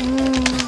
Mm.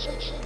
Section.